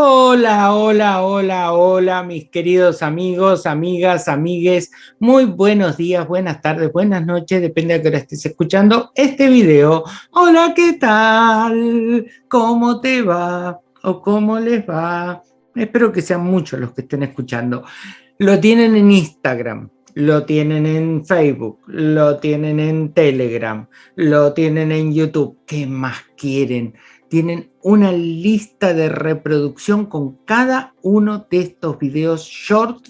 Hola, hola, hola, hola, mis queridos amigos, amigas, amigues. Muy buenos días, buenas tardes, buenas noches, depende de qué hora estés escuchando este video. Hola, ¿qué tal? ¿Cómo te va? ¿O cómo les va? Espero que sean muchos los que estén escuchando. Lo tienen en Instagram, lo tienen en Facebook, lo tienen en Telegram, lo tienen en YouTube. ¿Qué más quieren? Tienen una lista de reproducción con cada uno de estos videos short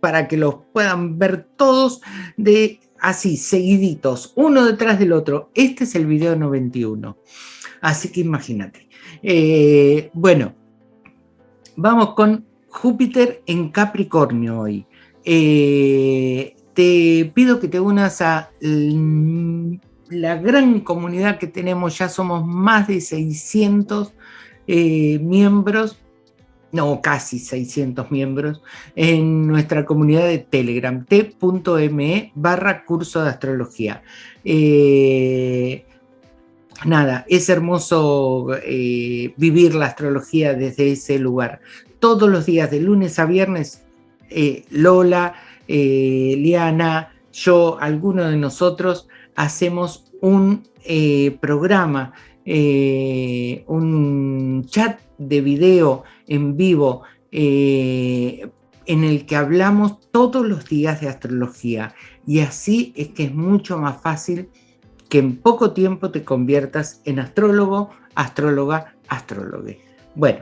para que los puedan ver todos de así, seguiditos, uno detrás del otro. Este es el video 91. Así que imagínate. Eh, bueno, vamos con Júpiter en Capricornio hoy. Eh, te pido que te unas a la gran comunidad que tenemos, ya somos más de 600 eh, miembros, no, casi 600 miembros, en nuestra comunidad de Telegram, t.me barra curso de astrología. Eh, nada, es hermoso eh, vivir la astrología desde ese lugar. Todos los días, de lunes a viernes, Lola, Liana, yo, alguno de nosotros, hacemos un eh, programa, eh, un chat de video en vivo eh, en el que hablamos todos los días de astrología y así es que es mucho más fácil que en poco tiempo te conviertas en astrólogo, astróloga, astrólogo. Bueno,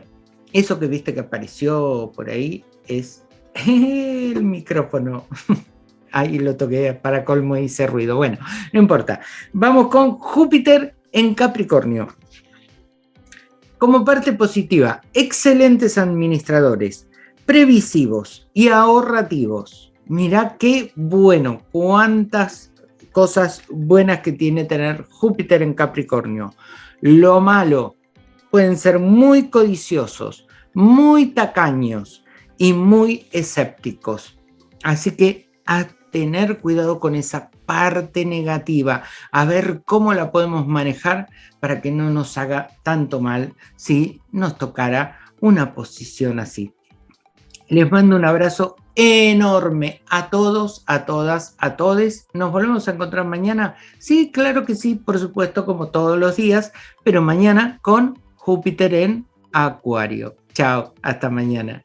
eso que viste que apareció por ahí es el micrófono. Ahí lo toqué para colmo y hice ruido. Bueno, no importa. Vamos con Júpiter en Capricornio. Como parte positiva, excelentes administradores, previsivos y ahorrativos. Mirá qué bueno, cuántas cosas buenas que tiene tener Júpiter en Capricornio. Lo malo, pueden ser muy codiciosos, muy tacaños y muy escépticos. Así que tener cuidado con esa parte negativa, a ver cómo la podemos manejar para que no nos haga tanto mal si nos tocara una posición así. Les mando un abrazo enorme a todos, a todas, a todes. ¿Nos volvemos a encontrar mañana? Sí, claro que sí, por supuesto, como todos los días, pero mañana con Júpiter en Acuario. Chao, hasta mañana.